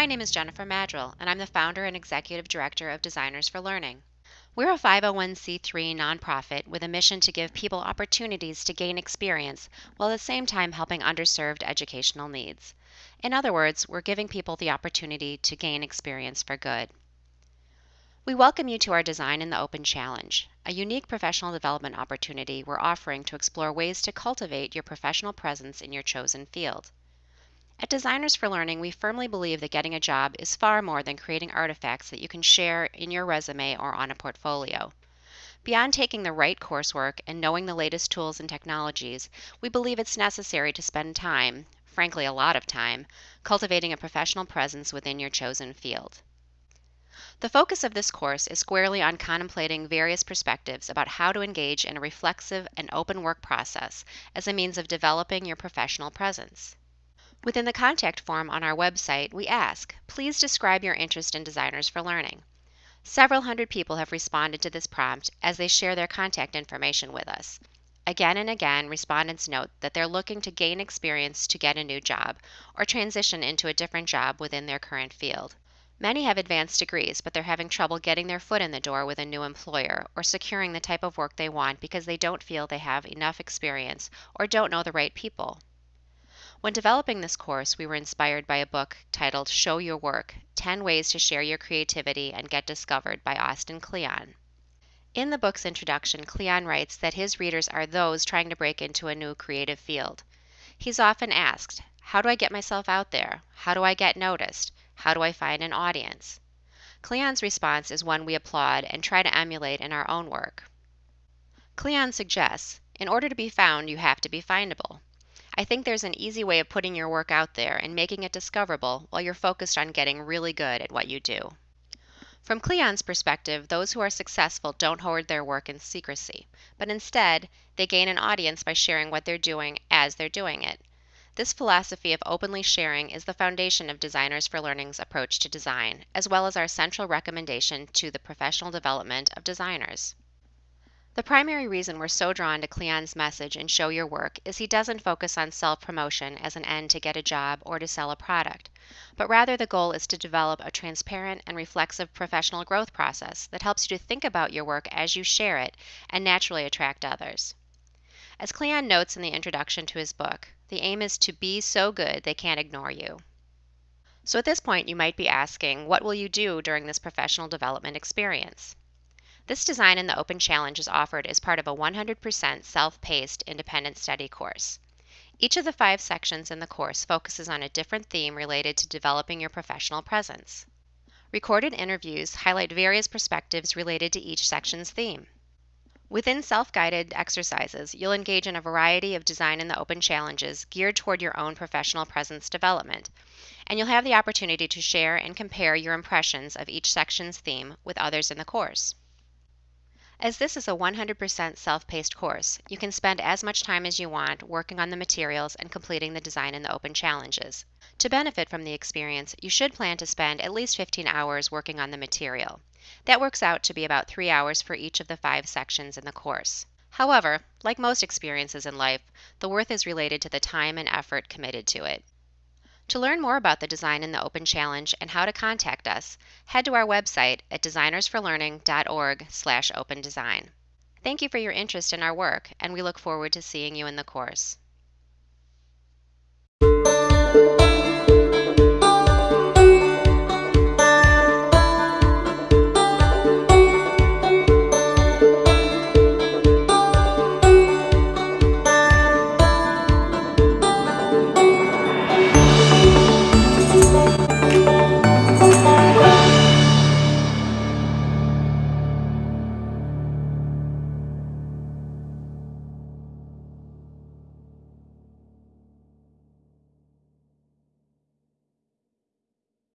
My name is Jennifer Maddrell, and I'm the founder and executive director of Designers for Learning. We're a 501c3 nonprofit with a mission to give people opportunities to gain experience while at the same time helping underserved educational needs. In other words, we're giving people the opportunity to gain experience for good. We welcome you to our Design in the Open Challenge, a unique professional development opportunity we're offering to explore ways to cultivate your professional presence in your chosen field. At Designers for Learning, we firmly believe that getting a job is far more than creating artifacts that you can share in your resume or on a portfolio. Beyond taking the right coursework and knowing the latest tools and technologies, we believe it's necessary to spend time, frankly, a lot of time, cultivating a professional presence within your chosen field. The focus of this course is squarely on contemplating various perspectives about how to engage in a reflexive and open work process as a means of developing your professional presence. Within the contact form on our website, we ask, please describe your interest in Designers for Learning. Several hundred people have responded to this prompt as they share their contact information with us. Again and again, respondents note that they're looking to gain experience to get a new job or transition into a different job within their current field. Many have advanced degrees, but they're having trouble getting their foot in the door with a new employer or securing the type of work they want because they don't feel they have enough experience or don't know the right people. When developing this course, we were inspired by a book titled Show Your Work 10 Ways to Share Your Creativity and Get Discovered by Austin Kleon. In the book's introduction, Kleon writes that his readers are those trying to break into a new creative field. He's often asked, How do I get myself out there? How do I get noticed? How do I find an audience? Kleon's response is one we applaud and try to emulate in our own work. Kleon suggests, in order to be found, you have to be findable. I think there's an easy way of putting your work out there and making it discoverable while you're focused on getting really good at what you do. From Kleon's perspective, those who are successful don't hoard their work in secrecy, but instead, they gain an audience by sharing what they're doing as they're doing it. This philosophy of openly sharing is the foundation of Designers for Learning's approach to design, as well as our central recommendation to the professional development of designers. The primary reason we're so drawn to Kleon's message and Show Your Work is he doesn't focus on self promotion as an end to get a job or to sell a product, but rather the goal is to develop a transparent and reflexive professional growth process that helps you to think about your work as you share it and naturally attract others. As Kleon notes in the introduction to his book, the aim is to be so good they can't ignore you. So at this point, you might be asking, what will you do during this professional development experience? This design in the Open Challenge is offered as part of a 100% self-paced independent study course. Each of the five sections in the course focuses on a different theme related to developing your professional presence. Recorded interviews highlight various perspectives related to each section's theme. Within self guided exercises, you'll engage in a variety of design in the open challenges geared toward your own professional presence development, and you'll have the opportunity to share and compare your impressions of each section's theme with others in the course. As this is a 100% self-paced course, you can spend as much time as you want working on the materials and completing the design in the open challenges. To benefit from the experience, you should plan to spend at least 15 hours working on the material. That works out to be about 3 hours for each of the 5 sections in the course. However, like most experiences in life, the worth is related to the time and effort committed to it. To learn more about the Design in the Open Challenge and how to contact us, head to our website at designersforlearning.org/opendesign. Thank you for your interest in our work, and we look forward to seeing you in the course.